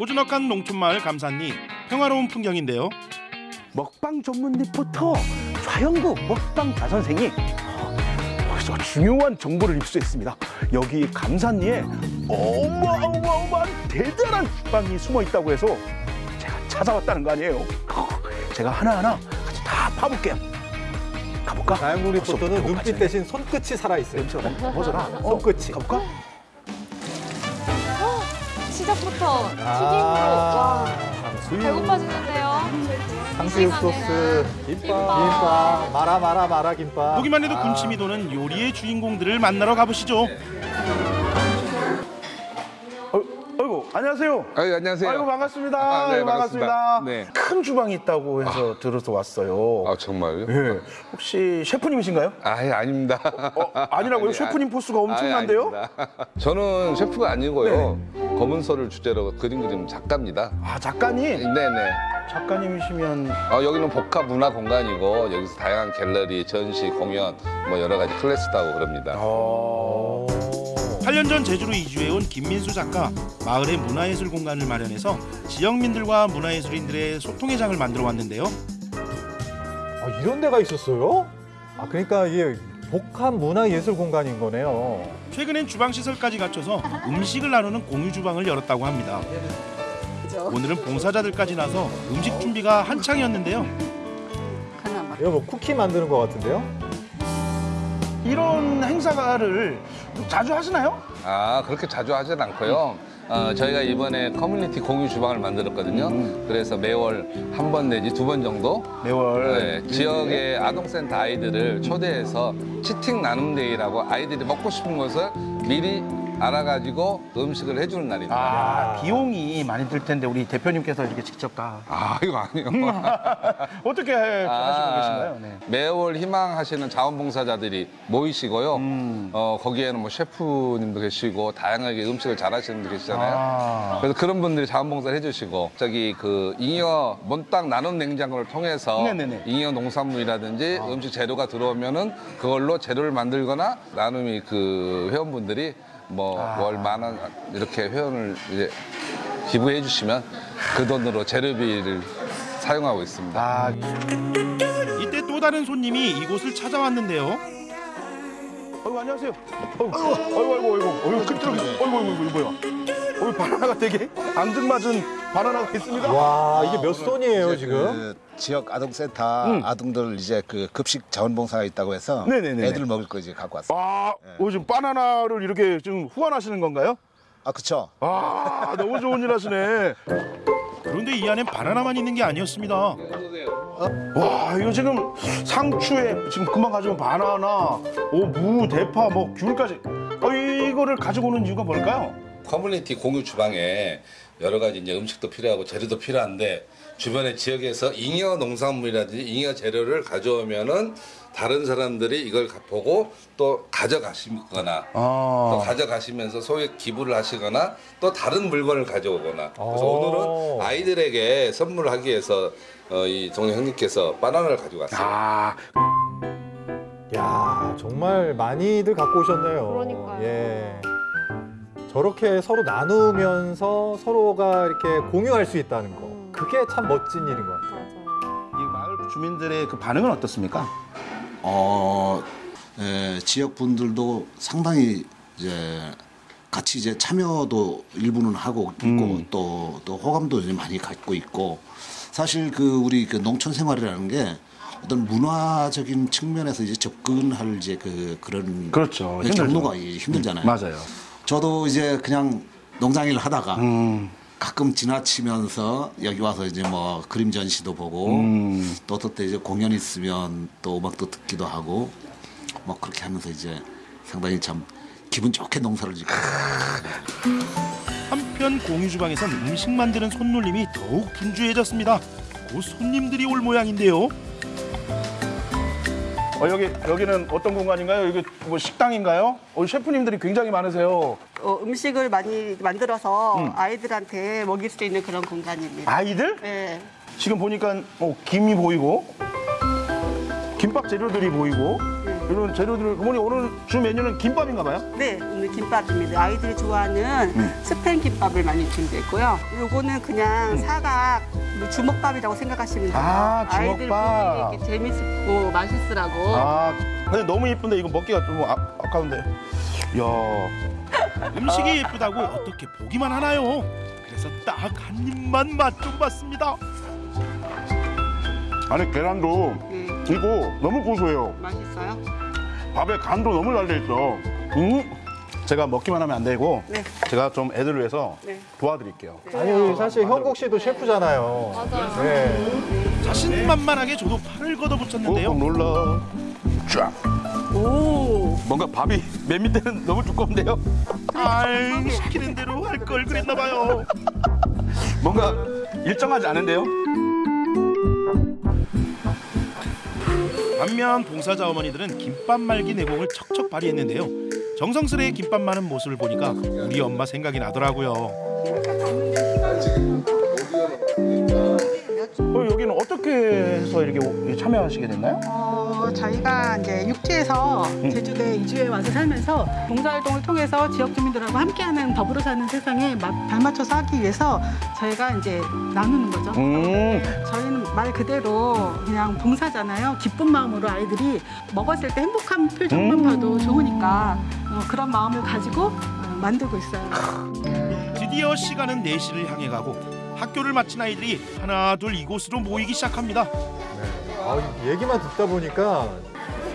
고즈넉한 농촌마을 감산리 평화로운 풍경인데요. 먹방 전문 리포터 좌영구 먹방 다선생이 어, 여기서 중요한 정보를 입수했습니다. 여기 감산리에 어마어마어마한 대단한 빵이 숨어 있다고 해서 제가 찾아왔다는 거 아니에요. 어, 제가 하나하나 같이 다 파볼게요. 가볼까? 자연국 리포터는 벌써 눈빛. 대신 손끝이 살아있어요. 막 벗어나. 어, 손끝이. 가볼까? 시작부터 튀김으로 아, 와 배고파지는데요. 탕수육 소스, 김밥, 김밥, 마라 마라 마라 김밥. 보기만 해도 아, 군침이 도는 요리의 주인공들을 만나러 가보시죠. 안녕하세요. 아유, 안녕하세요. 아이고 반갑습니다. 아, 네, 아이고, 반갑습니다. 네. 큰 주방이 있다고 해서 들어서 왔어요. 아, 정말요? 예. 혹시 셰프님이신가요? 아 예 아닙니다. 어, 아니라고요? 아니, 셰프님 포스가 아예 엄청난데요? 아닙니다. 저는 셰프가 아니고요. 검은 소를 주제로 그림 그리는 작가입니다. 아 작가님? 네네. 작가님이시면 어, 여기는 복합 문화 공간이고 여기서 다양한 갤러리, 전시, 공연 뭐 여러 가지 클래스도 하고 그럽니다. 어... 8년 전 제주로 이주해 온 김민수 작가 마을의 문화예술 공간을 마련해서 지역민들과 문화예술인들의 소통의 장을 만들어 왔는데요. 아, 이런 데가 있었어요? 아, 그러니까 이게 복합 문화 예술 공간인 거네요. 최근엔 주방 시설까지 갖춰서 음식을 나누는 공유 주방을 열었다고 합니다. 오늘은 봉사자들까지 나서 음식 준비가 한창이었는데요. 이거 뭐 쿠키 만드는 것 같은데요? 이런 행사를 자주 하시나요? 아 그렇게 자주 하진 않고요. 어, 저희가 이번에 커뮤니티 공유 주방을 만들었거든요. 그래서 매월 한 번 내지 두 번 정도 매월 네, 지역의 아동센터 아이들을 초대해서 치팅 나눔데이라고 아이들이 먹고 싶은 것을 미리 알아가지고 음식을 해주는 날입니다. 아 비용이 많이 들 텐데 우리 대표님께서 이렇게 직접 다 아, 이거 아니에요. 어떻게 하시고 아, 계신가요? 네. 매월 희망하시는 자원봉사자들이 모이시고요. 음. 어, 거기에는 뭐 셰프님도 계시고 다양하게 음식을 잘하시는 분도 계시잖아요. 아. 그래서 그런 분들이 자원봉사를 해주시고 저기 그 잉여 몬땅 나눔 냉장고를 통해서 네네네. 잉여 농산물이라든지 음식 재료가 들어오면은 그걸로 재료를 만들거나 나눔이 그 회원분들이 뭐 아. 월만 원 이렇게 회원을 이제 기부해 주시면 그 돈으로 재료비를 사용하고 있습니다. 아 이때 또 다른 손님이 이곳을 찾아왔는데요. 아이고 안녕하세요. 아이고 아이고 아이고 아이고 아이고 끈적이 아이고 아이고 아이고 이거 뭐야? 어이 바나나가 되게 앙증맞은 바나나가 있습니다. 와, 이게 몇 손이에요, 지금? 그 지역 아동센터 아동들 이제 그 급식 자원봉사가 있다고 해서 네네네네. 애들 먹을 거 이제 갖고 왔어요. 아, 어, 지금 바나나를 이렇게 지금 후원하시는 건가요? 아 그쵸? 아, 너무 좋은 일 하시네. 그런데 이 안엔 바나나만 있는 게 아니었습니다. 와, 이거 지금 상추에 지금 금방 가져온 바나나, 오, 무, 대파, 뭐 귤까지. 어, 이거를 가지고 오는 이유가 뭘까요? 커뮤니티 공유 주방에 여러 가지 이제 음식도 필요하고 재료도 필요한데 주변의 지역에서 잉여 농산물이라든지 잉여 재료를 가져오면은 다른 사람들이 이걸 가- 보고 또 가져가시거나 아. 또 가져가시면서 소액 기부를 하시거나 또 다른 물건을 가져오거나 그래서 오. 오늘은 아이들에게 선물하기 위해서 어, 이 동네 형님께서 바나나를 가지고 왔어요. 아, 야, 정말 많이들 갖고 오셨네요. 그러니까요. 예. 저렇게 서로 나누면서 서로가 이렇게 공유할 수 있다는 거. 음. 그게 참 멋진 일인 것 같아요. 맞아요. 이 마을 주민들의 그 반응은 어떻습니까? 어 에, 지역 분들도 상당히 이제 같이 이제 참여도 일부는 하고 있고 음. 또 또 호감도 이제 많이 갖고 있고 사실 그 우리 그 농촌 생활이라는 게 어떤 문화적인 측면에서 이제 접근할 이제 그 그런 그렇죠. 그 힘들죠. 경로가 힘들잖아요. 맞아요. 저도 이제 그냥 농장일 하다가 음, 가끔 지나치면서 여기 와서 이제 뭐 그림 전시도 보고 음. 또 어떨 때 이제 공연 있으면 또 음악도 듣기도 하고 뭐 그렇게 하면서 이제 상당히 참 기분 좋게 농사를 짓고 한편 공유 주방에선 음식 만드는 손놀림이 더욱 분주해졌습니다. 곧 손님들이 올 모양인데요. 어, 여기 여기는 어떤 공간인가요? 여기 뭐 식당인가요? 어, 셰프님들이 굉장히 많으세요. 어, 음식을 많이 만들어서 아이들한테 먹일 수 있는 그런 공간입니다. 아이들? 네. 지금 보니까 어, 김이 보이고 김밥 재료들이 보이고 이런 재료들을 어머니 오늘 주 메뉴는 김밥인가 봐요? 네, 오늘 김밥입니다. 아이들이 좋아하는 스팸 김밥을 많이 준비했고요. 요거는 그냥 사각 뭐 주먹밥이라고 생각하시면 돼요. 아, 아이들 주먹밥. 보기 이렇게 재밌고 맛있으라고. 아 근데 너무 예쁜데 이거 먹기가 좀 아, 아까운데 야 음식이 예쁘다고 어떻게 보기만 하나요? 그래서 딱 한 입만 맛 좀 봤습니다. 안에 계란도 네, 이거 너무 고소해요 맛있어요? 밥에 간도 너무 잘 돼 있어 음 제가 먹기만 하면 안 되고 네. 제가 좀 애들을 위해서 네. 도와드릴게요 아니 사실 현국 씨도 셰프잖아요. 맞아요. 네. 자신만만하게 저도 팔을 걷어붙였는데요. 눌러 쫙 오, 뭔가 밥이 맨 밑에는 너무 두꺼운데요 아이 시키는 대로 할 걸 그랬나 봐요. 뭔가 일정하지 않은데요 반면 봉사자 어머니들은 김밥 말기 내공을 척척 발휘했는데요. 정성스레 김밥 마는 모습을 보니까 우리 엄마 생각이 나더라고요. 여기는 어떻게 해서 이렇게 오- 참여하시게 됐나요? 어, 저희가 이제 육지에서 제주도에 이주해 와서 살면서 봉사활동을 통해서 지역 주민들하고 함께하는 더불어 사는 세상에 마- 발맞춰서 하기 위해서 저희가 이제 나누는 거죠. 음. 네, 저희는 말 그대로 그냥 봉사잖아요. 기쁜 마음으로 아이들이 먹었을 때 행복한 표정만 봐도 좋으니까 어, 그런 마음을 가지고 어, 만들고 있어요. 드디어 시간은 4시를 향해 가고 학교를 마친 아이들이 하나 둘 이곳으로 모이기 시작합니다. 아, 얘기만 듣다 보니까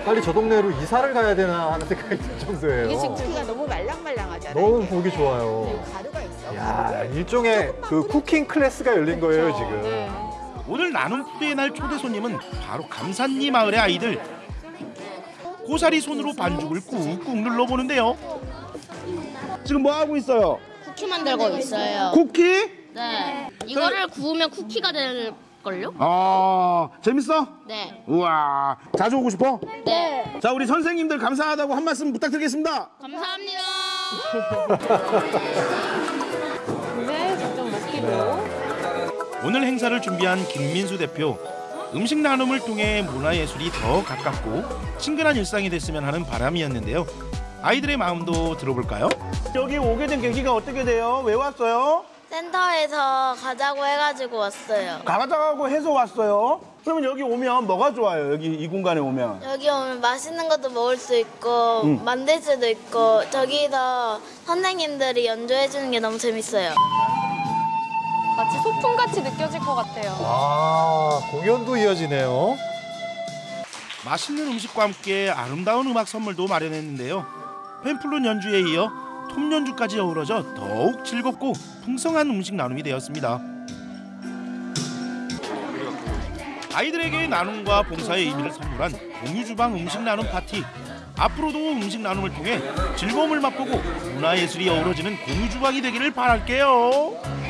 빨리 저 동네로 이사를 가야 되나 하는 생각이 들 정도예요. 이게 지금 크기가 너무 말랑말랑하잖아요. 너무 보기 좋아요. 가루가 있어. 야, 일종의 그 쿠킹 클래스가 열린 거예요, 지금. 네. 오늘 나눔 푸드의 날 초대 손님은 바로 감산리 마을의 아이들. 고사리 손으로 반죽을 꾹꾹 눌러보는데요. 지금 뭐 하고 있어요? 쿠키 만들고 있어요. 쿠키? 네. 이거를 구우면 쿠키가 될 걸요? 아 재밌어? 네. 우와 자주 오고 싶어? 네. 자 우리 선생님들 감사하다고 한 말씀 부탁드리겠습니다 감사합니다. 네, 직접 먹기로. 오늘 행사를 준비한 김민수 대표. 음식 나눔을 통해 문화예술이 더 가깝고 친근한 일상이 됐으면 하는 바람이었는데요. 아이들의 마음도 들어볼까요? 여기 오게 된 계기가 어떻게 돼요? 왜 왔어요? 센터에서 가자고 해가지고 왔어요. 가가자고 해서 왔어요 그러면 여기 오면 뭐가 좋아요? 여기 이 공간에 오면 여기 오면 맛있는 것도 먹을 수 있고 음. 만들 수도 있고 저기서 선생님들이 연주해 주는 게 너무 재밌어요. 마치 소풍같이 느껴질 것 같아요. 아, 공연도 이어지네요. 맛있는 음식과 함께 아름다운 음악 선물도 마련했는데요. 펜플룬 연주에 이어 톱 연주까지 어우러져 더욱 즐겁고 풍성한 음식 나눔이 되었습니다. 아이들에게 나눔과 봉사의 의미를 선물한 공유주방 음식 나눔 파티. 앞으로도 음식 나눔을 통해 즐거움을 맛보고 문화예술이 어우러지는 공유주방이 되기를 바랄게요.